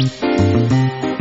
うん。